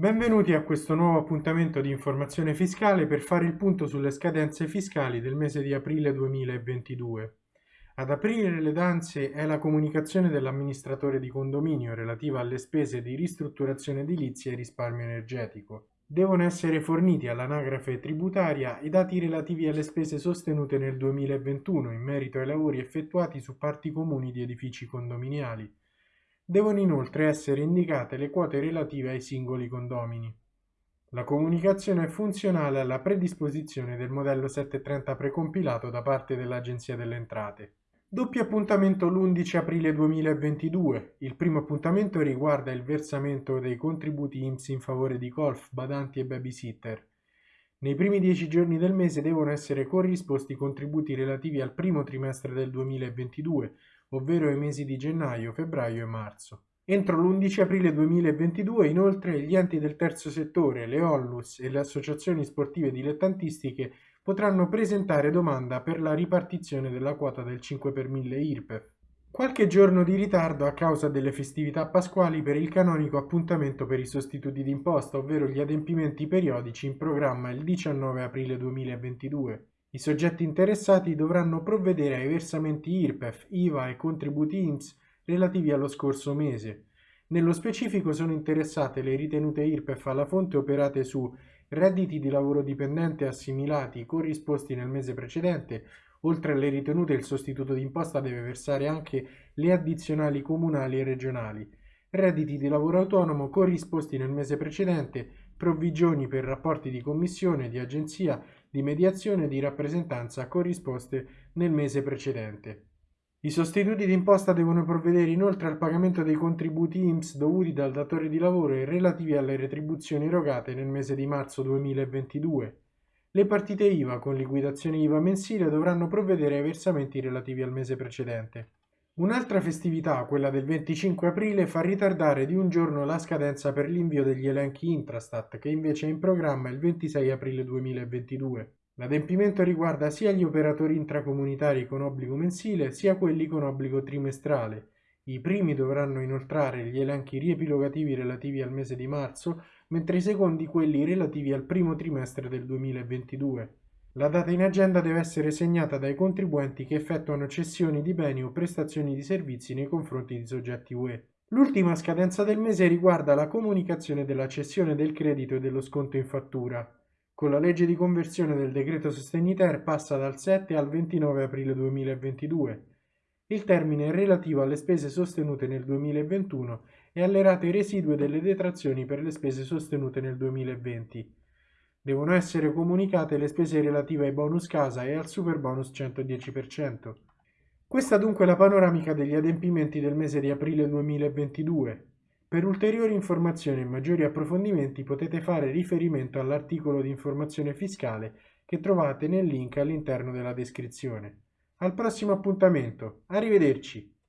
Benvenuti a questo nuovo appuntamento di informazione fiscale per fare il punto sulle scadenze fiscali del mese di aprile 2022. Ad aprire le danze è la comunicazione dell'amministratore di condominio relativa alle spese di ristrutturazione edilizia e risparmio energetico. Devono essere forniti all'anagrafe tributaria i dati relativi alle spese sostenute nel 2021 in merito ai lavori effettuati su parti comuni di edifici condominiali Devono inoltre essere indicate le quote relative ai singoli condomini. La comunicazione è funzionale alla predisposizione del modello 730 precompilato da parte dell'Agenzia delle Entrate. Doppio appuntamento l'11 aprile 2022. Il primo appuntamento riguarda il versamento dei contributi IMSS in favore di golf, badanti e babysitter. Nei primi dieci giorni del mese devono essere corrisposti i contributi relativi al primo trimestre del 2022, ovvero i mesi di gennaio, febbraio e marzo. Entro l'11 aprile 2022 inoltre gli enti del terzo settore, le Onlus e le associazioni sportive dilettantistiche potranno presentare domanda per la ripartizione della quota del 5 per 1000 IRPEF. Qualche giorno di ritardo a causa delle festività pasquali per il canonico appuntamento per i sostituti d'imposta, ovvero gli adempimenti periodici in programma il 19 aprile 2022. I soggetti interessati dovranno provvedere ai versamenti IRPEF, IVA e contributi INPS relativi allo scorso mese. Nello specifico sono interessate le ritenute IRPEF alla fonte operate su redditi di lavoro dipendente assimilati corrisposti nel mese precedente, oltre alle ritenute il sostituto d'imposta deve versare anche le addizionali comunali e regionali, redditi di lavoro autonomo corrisposti nel mese precedente, provvigioni per rapporti di commissione, di agenzia, di mediazione e di rappresentanza corrisposte nel mese precedente. I sostituti d'imposta devono provvedere inoltre al pagamento dei contributi IMSS dovuti dal datore di lavoro e relativi alle retribuzioni erogate nel mese di marzo 2022. Le partite IVA con liquidazione IVA mensile dovranno provvedere ai versamenti relativi al mese precedente. Un'altra festività, quella del 25 aprile, fa ritardare di un giorno la scadenza per l'invio degli elenchi Intrastat, che invece è in programma il 26 aprile 2022. L'adempimento riguarda sia gli operatori intracomunitari con obbligo mensile, sia quelli con obbligo trimestrale. I primi dovranno inoltrare gli elenchi riepilogativi relativi al mese di marzo, mentre i secondi quelli relativi al primo trimestre del 2022. La data in agenda deve essere segnata dai contribuenti che effettuano cessioni di beni o prestazioni di servizi nei confronti di soggetti UE. L'ultima scadenza del mese riguarda la comunicazione della cessione del credito e dello sconto in fattura. Con la legge di conversione del decreto Sostegni Ter passa dal 7 al 29 aprile 2022. Il termine è relativo alle spese sostenute nel 2021 e alle rate residue delle detrazioni per le spese sostenute nel 2020. Devono essere comunicate le spese relative ai bonus casa e al super bonus 110%. Questa dunque è la panoramica degli adempimenti del mese di aprile 2022. Per ulteriori informazioni e maggiori approfondimenti potete fare riferimento all'articolo di informazione fiscale che trovate nel link all'interno della descrizione. Al prossimo appuntamento, arrivederci!